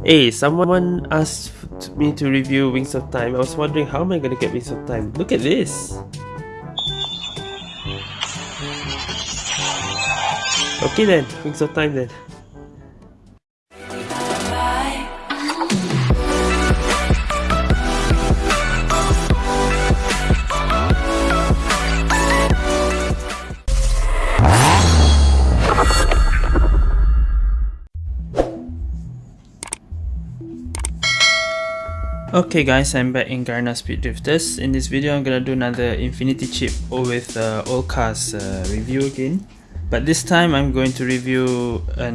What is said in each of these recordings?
Hey, someone asked me to review Wings of Time. I was wondering how am I gonna get Wings of Time? Look at this! Okay then, Wings of Time then. Okay guys, I'm back in Garena Speed Drifters. In this video, I'm gonna do another Infinity Chip with uh, Old Cars uh, review again. But this time, I'm going to review a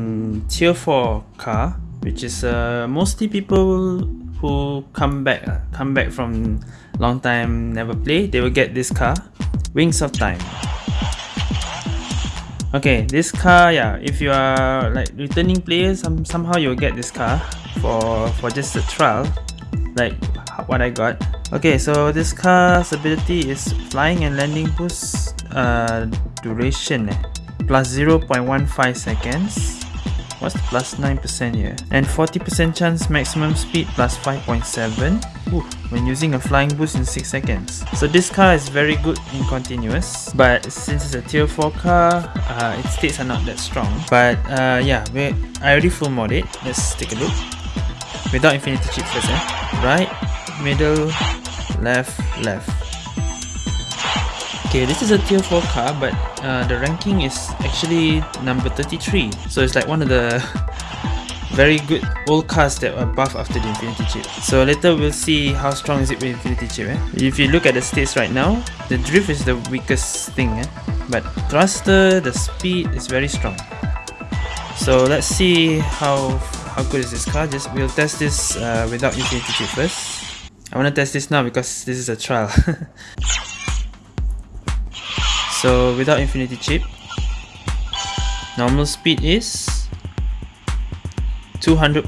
Tier 4 car, which is uh, mostly people who come back, uh, come back from long time never play, they will get this car, Wings of Time. Okay, this car, yeah, if you are like returning players, some, somehow you'll get this car for, for just a trial like what I got. Okay, so this car's ability is flying and landing boost uh, duration eh? plus 0.15 seconds. What's the plus 9% here? And 40% chance maximum speed plus 5.7 when using a flying boost in 6 seconds. So this car is very good in continuous, but since it's a tier 4 car, uh, its states are not that strong. But uh, yeah, I already full mod it. Let's take a look without infinity chip first eh? right middle left left okay this is a tier 4 car but uh, the ranking is actually number 33 so it's like one of the very good old cars that were buff after the infinity chip so later we'll see how strong is it with infinity chip eh? if you look at the states right now the drift is the weakest thing eh? but thruster the speed is very strong so let's see how how good is this car just we'll test this uh, without infinity chip first I want to test this now because this is a trial. So without infinity chip normal speed is 200.1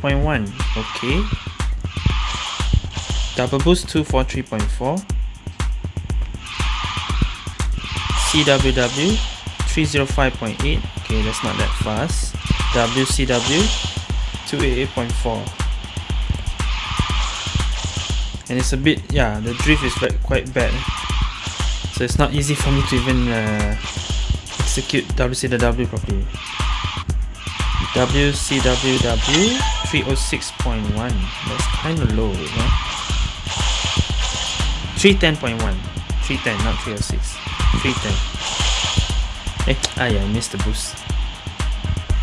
okay. Double boost 243.4 CWW 305.8 okay that's not that fast. WCW 288.4 and it's a bit yeah the drift is quite bad. So it's not easy for me to even uh, execute WCW properly. WCWW 306.1 that's kind of low right? 310.1 310 not 306 310 eh ah yeah I missed the boost.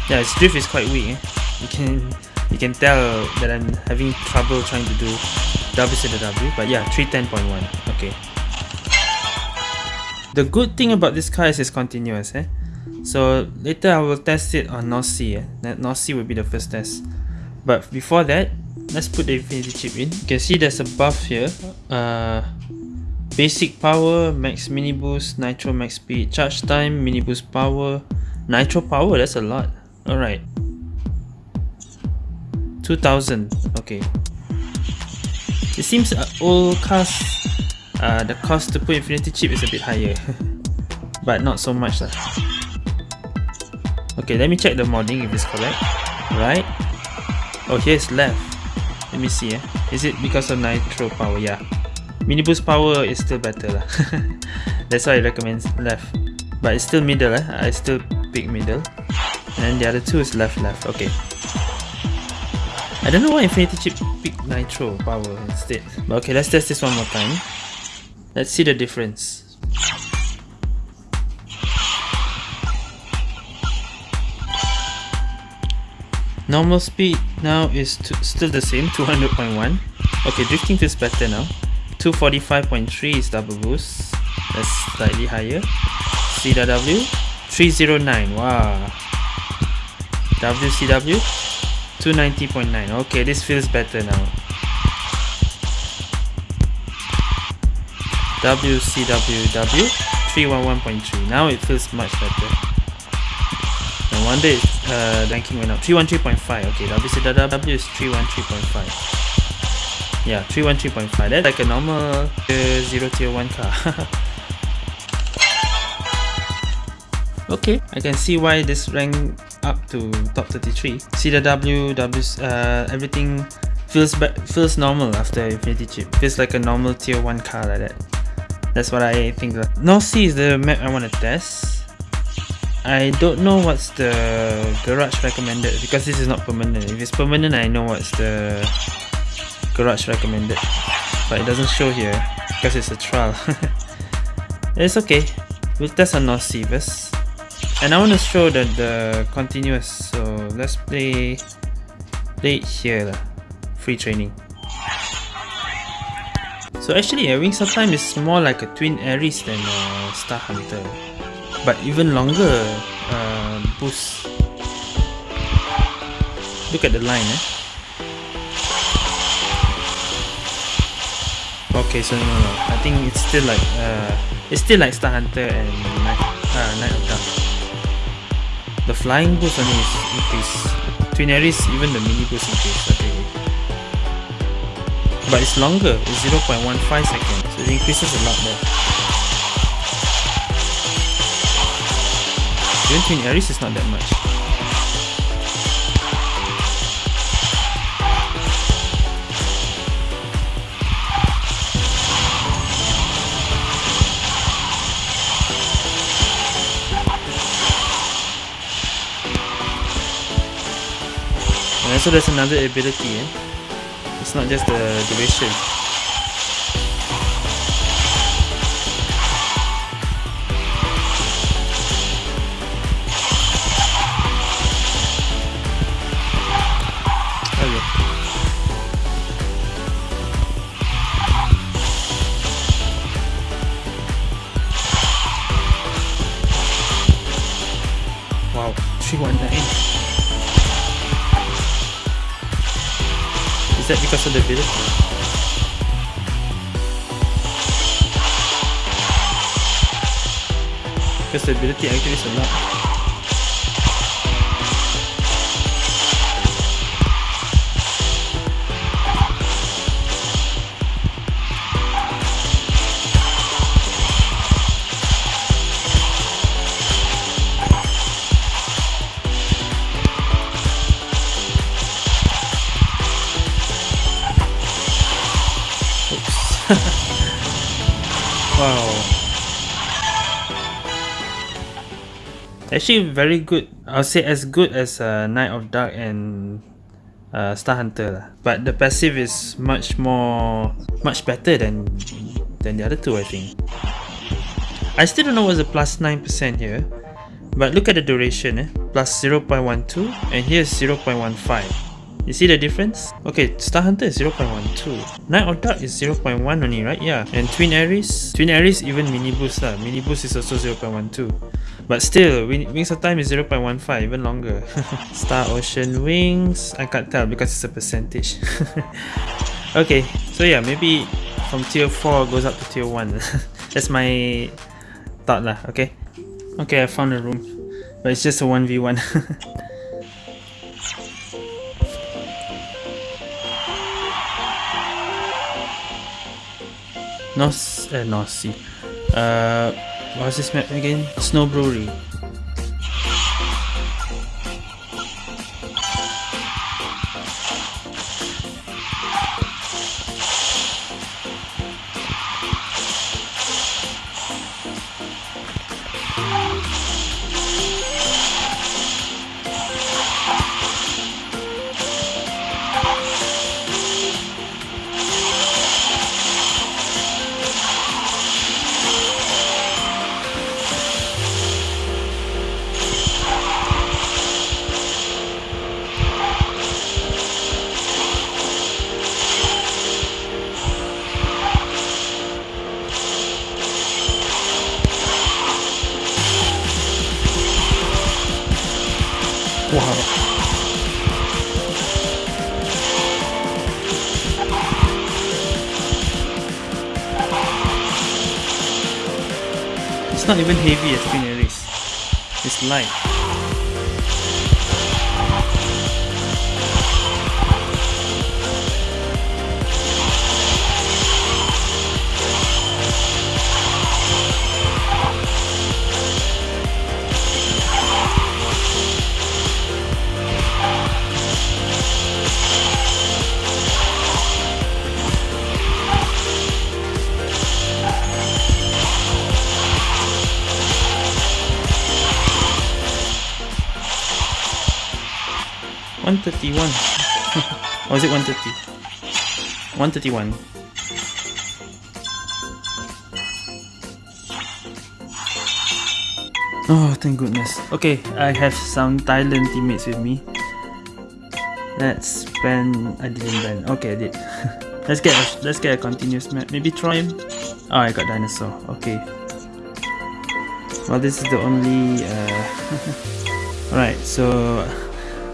Yeah its drift is quite weak eh? You can you can tell that I'm having trouble trying to do WCW but yeah 310.1 okay. The good thing about this car is it's continuous eh? so later I will test it on North Sea eh? North Sea will be the first test. But before that let's put the infinity chip in. You can see there's a buff here uh, basic power max mini boost nitro max speed charge time mini boost power. Nitro power that's a lot. Alright 2000 okay. It seems uh, all cars uh, the cost to put infinity chip is a bit higher but not so much lah. okay let me check the modding if it's correct. Right? Oh here's left. Let me see eh. is it because of nitro power? Yeah. Mini boost power is still better lah. that's why I recommend left. But it's still middle eh? I still pick middle. And the other two is left left. Okay I don't know why Infinity Chip picked Nitro power instead. But okay, let's test this one more time. Let's see the difference. Normal speed now is still the same, 200.1. Okay, drifting feels better now. 245.3 is double boost. That's slightly higher. CW 309. Wow. WCW 290.9 okay this feels better now. WCWW 311.3 now it feels much better. No wonder it's uh, ranking went up. 313.5 okay WCWW is 313.5 yeah 313.5 that's like a normal uh, 0 tier 1 car. Okay I can see why this rank up to top 33. CW, W, uh, everything feels feels normal after Infinity Chip. Feels like a normal tier 1 car like that. That's what I think. North Sea is the map I want to test. I don't know what's the garage recommended because this is not permanent. If it's permanent, I know what's the garage recommended. But it doesn't show here because it's a trial. it's okay. We'll test on North Sea first. And I want to show that the continuous. So let's play, play it here. Free training. So actually, a Wings of Time is more like a Twin Ares than uh, Star Hunter, but even longer uh, boost. Look at the line, eh? Okay, so no, no, no. I think it's still like uh, it's still like Star Hunter and Night, uh, Knight of Dark. The flying boost only is increased. Twin Ares, even the mini boost increase. Okay but it's longer it's 0.15 seconds so it increases a lot more even Twin Ares is not that much and also there's another ability eh? It's not just the duration. Is that because of the ability? Because the ability actually is a lot. Actually very good. I'll say as good as uh, Knight of Dark and uh, Star Hunter. lah. But the passive is much more, much better than than the other two I think. I still don't know what's the plus 9% here. But look at the duration, eh? plus 0.12 and here's 0.15. You see the difference? Okay, Star Hunter is 0.12. Knight of Dark is 0.1 only, right? Yeah. And Twin Ares? Twin Ares even mini boost lah. Mini boost is also 0.12. But still, Wings of Time is 0.15, even longer. Star Ocean Wings, I can't tell because it's a percentage. okay, so yeah, maybe from tier 4 goes up to tier 1. That's my thought lah, okay? Okay, I found a room. But it's just a 1v1. North, uh, North Sea. Uh, what's this map again? Snow Brewery. It's not even heavy as Twin Ares. It's light. 131. or is it 130? 131. Oh, thank goodness. Okay, I have some Thailand teammates with me. Let's spend. I didn't ban. Okay, I did. let's get a, let's get a continuous map. Maybe try him. Oh, I got dinosaur. Okay. Well, this is the only. Uh, Alright, so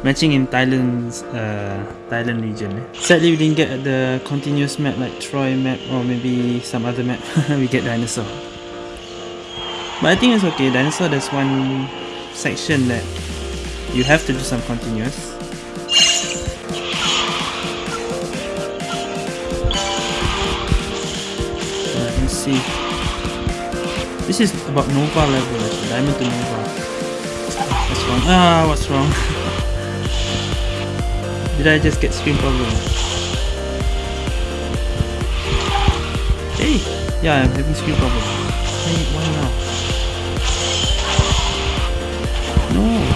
matching in Thailand's uh, Thailand region. Eh? Sadly, we didn't get the continuous map like Troy map or maybe some other map. we get dinosaur. But I think it's okay. Dinosaur, there's one section that you have to do some continuous. Let me see. This is about Nova level. Diamond to Nova. What's wrong? Ah, what's wrong? Did I just get screen problem? Hey! Yeah, I'm having screen problem. Hey, why now? No,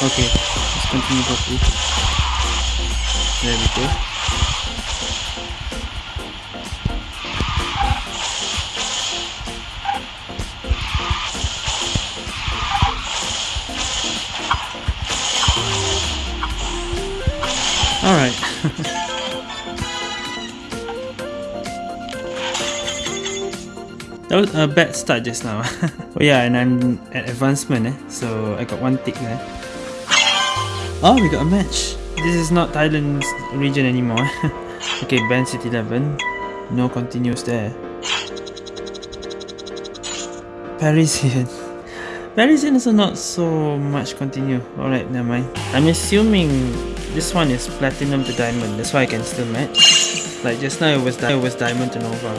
Okay, let's continue properly. There we go. Alright. that was a bad start just now. oh yeah, and I'm at advancement eh, so I got one tick there. Oh, we got a match. This is not Thailand's region anymore. okay, Ben City 11. No continues there. Parisian. Parisian is not so much continue. Alright, never mind. I'm assuming this one is platinum to diamond. That's why I can still match. Like just now it was, it was diamond to nova.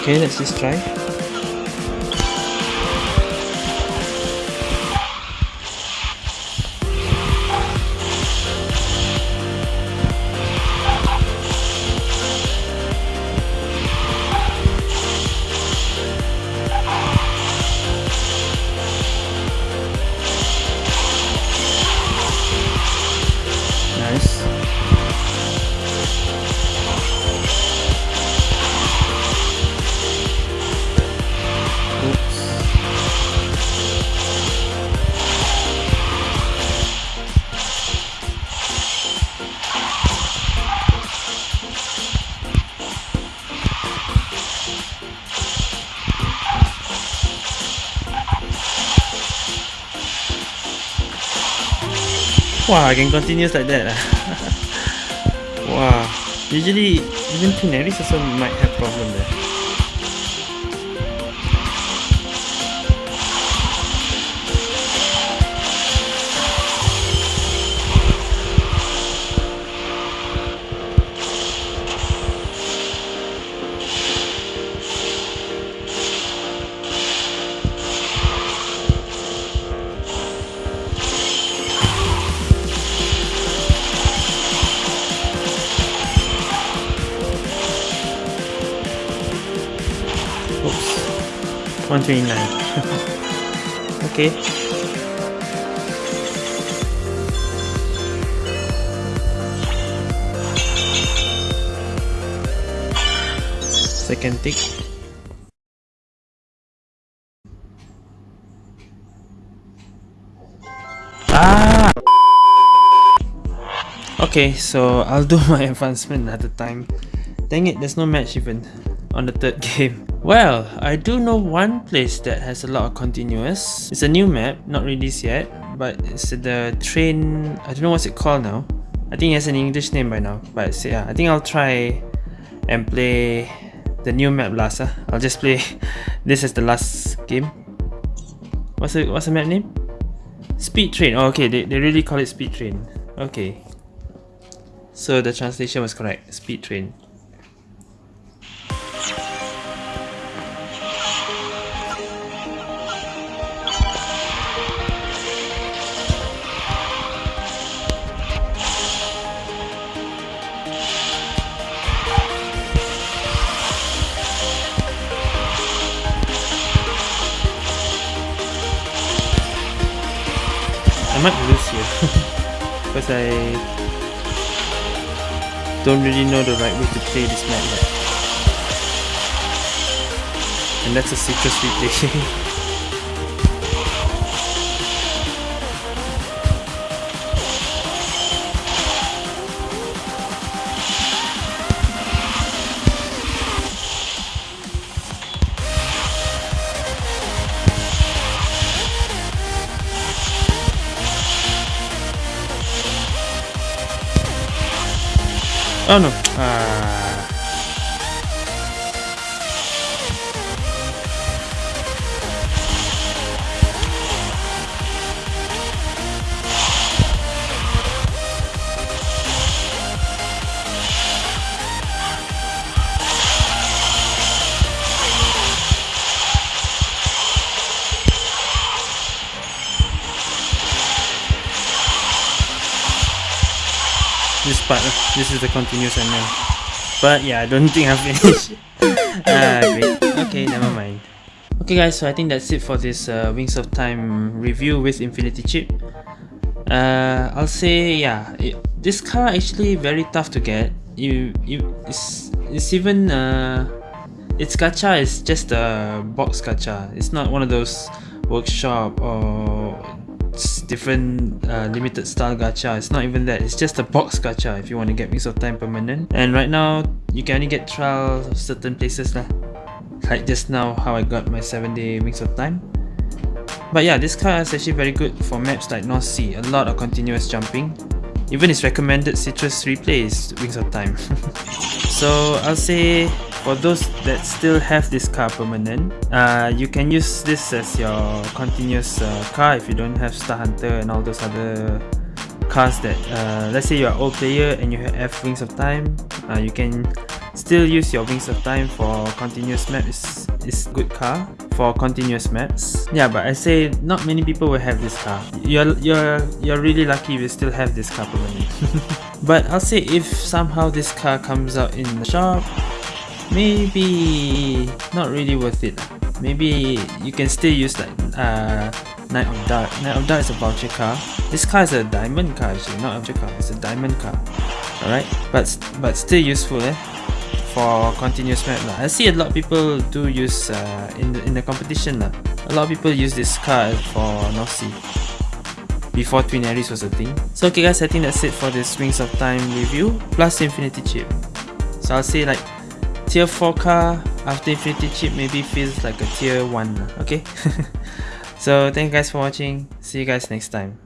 Okay, let's just try. Wow, I can continue like that. ah. wow. Usually, even Pinaris also might have problem there. 129. okay. Second tick. Ah! Okay, so I'll do my advancement another time. Dang it, there's no match even on the third game. Well, I do know one place that has a lot of continuous. It's a new map, not released yet, but it's the train. I don't know what's it called now. I think it has an English name by now. But yeah, I think I'll try and play the new map last. Huh? I'll just play this as the last game. What's the what's the map name? Speed Train. Oh, okay, they, they really call it Speed Train. Okay. So the translation was correct. Speed Train. Because I don't really know the right way to play this map. And that's a citrus replay. Oh no. Part this is the continuous ML but yeah I don't think I've finished. Ah great. Okay never mind. Okay guys so I think that's it for this uh, Wings of Time review with Infinity Chip. Uh, I'll say yeah it, this car actually very tough to get. You, you it's, it's even uh, its gacha is just a box gacha. It's not one of those workshop or different uh, limited style gacha. It's not even that. It's just a box gacha if you want to get Wings of Time permanent. And right now, you can only get trials of certain places lah. Like just now, how I got my 7 day Wings of Time. But yeah, this car is actually very good for maps like North Sea. A lot of continuous jumping. Even its recommended Citrus replay is Wings of Time. so I'll say for those that still have this car permanent, uh, you can use this as your continuous uh, car if you don't have Star Hunter and all those other cars that, uh, let's say you're old player and you have Wings of Time, uh, you can still use your Wings of Time for continuous map. It's, it's good car for continuous maps. Yeah, but I say not many people will have this car. You're you're you're really lucky if you still have this car permanent. but I'll say if somehow this car comes out in the shop maybe not really worth it maybe you can still use like uh Knight of Dark. Knight of Dark is a voucher car. This car is a diamond car actually, not a voucher car, it's a diamond car. Alright, but but still useful eh for continuous map lah. I see a lot of people do use uh, in the in the competition lah. A lot of people use this car for North Sea before Twin Aries was a thing. So okay guys, I think that's it for this Wings of Time review plus Infinity Chip. So I'll say like tier 4 car after Infinity Chip maybe feels like a tier 1 okay? So thank you guys for watching. See you guys next time